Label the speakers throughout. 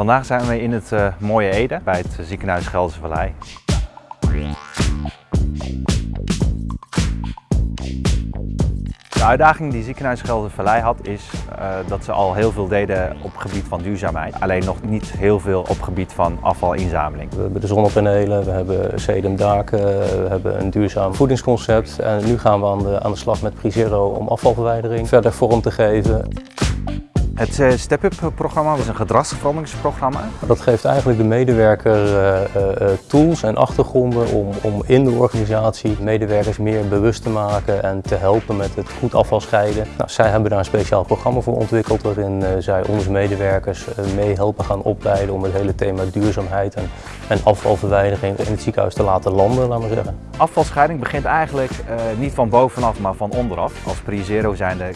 Speaker 1: Vandaag zijn we in het uh, mooie Ede bij het ziekenhuis Gelderse Vallei. De uitdaging die ziekenhuis Gelderse Vallei had is uh, dat ze al heel veel deden op gebied van duurzaamheid. Alleen nog niet heel veel op gebied van afvalinzameling.
Speaker 2: We hebben de zonnepanelen, we hebben sedumdaken, we hebben een duurzaam voedingsconcept. En nu gaan we aan de, aan de slag met Prizero om afvalverwijdering verder vorm te geven.
Speaker 1: Het eh, Step-Up-programma is een gedragsveranderingsprogramma.
Speaker 2: Dat geeft eigenlijk de medewerker uh, uh, tools en achtergronden om, om in de organisatie medewerkers meer bewust te maken en te helpen met het goed afval scheiden. Nou, zij hebben daar een speciaal programma voor ontwikkeld waarin zij onze medewerkers mee helpen gaan opleiden om het hele thema duurzaamheid en, en afvalverwijdering in het ziekenhuis te laten landen, laten we zeggen.
Speaker 1: Afvalscheiding begint eigenlijk niet van bovenaf, maar van onderaf. Als Pre-Zero zijnde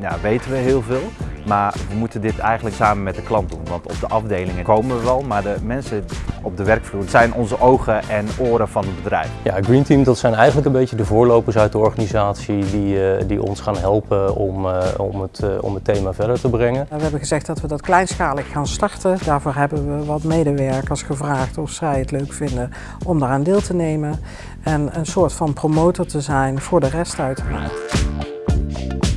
Speaker 1: ja, weten we heel veel. Maar we moeten dit eigenlijk samen met de klant doen. Want op de afdelingen komen we wel, maar de mensen op de werkvloer zijn onze ogen en oren van het bedrijf.
Speaker 2: Ja, Green Team dat zijn eigenlijk een beetje de voorlopers uit de organisatie die, uh, die ons gaan helpen om, uh, om, het, uh, om het thema verder te brengen.
Speaker 3: We hebben gezegd dat we dat kleinschalig gaan starten. Daarvoor hebben we wat medewerkers gevraagd of zij het leuk vinden om daaraan deel te nemen. En een soort van promotor te zijn voor de rest uiteraard.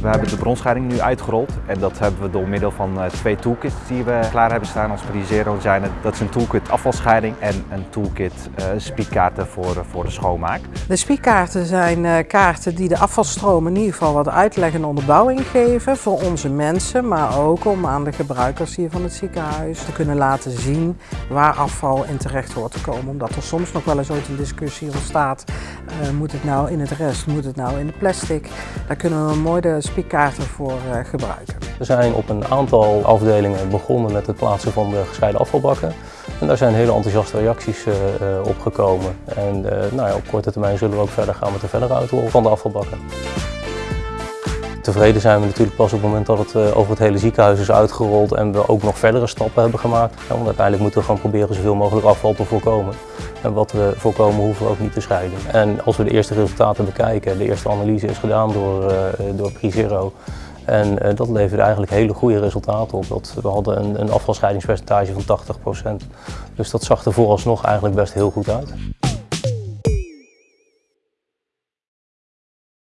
Speaker 1: We hebben de bronscheiding nu uitgerold en dat hebben we door middel van uh, twee toolkits die we klaar hebben staan als Zero zijn. Dat is een toolkit afvalscheiding en een toolkit uh, spiekkaarten voor, uh, voor de schoonmaak.
Speaker 3: De spiekkaarten zijn kaarten die de afvalstroom in ieder geval wat uitleg en onderbouwing geven voor onze mensen, maar ook om aan de gebruikers hier van het ziekenhuis te kunnen laten zien waar afval in terecht hoort te komen. Omdat er soms nog wel eens ooit een discussie ontstaat, moet het nou in het rest, moet het nou in de plastic. Daar kunnen we mooi de spiekkaarten voor uh, gebruiken.
Speaker 2: We zijn op een aantal afdelingen begonnen met het plaatsen van de gescheiden afvalbakken. En daar zijn hele enthousiaste reacties uh, op gekomen. En nou ja, op korte termijn zullen we ook verder gaan met de verdere uitrol van de afvalbakken. Tevreden zijn we natuurlijk pas op het moment dat het over het hele ziekenhuis is uitgerold en we ook nog verdere stappen hebben gemaakt. Want uiteindelijk moeten we gewoon proberen zoveel mogelijk afval te voorkomen. En wat we voorkomen hoeven we ook niet te scheiden. En als we de eerste resultaten bekijken, de eerste analyse is gedaan door, uh, door Prizero. En uh, dat leverde eigenlijk hele goede resultaten op. Dat, we hadden een, een afvalscheidingspercentage van 80%. Dus dat zag er vooralsnog eigenlijk best heel goed uit.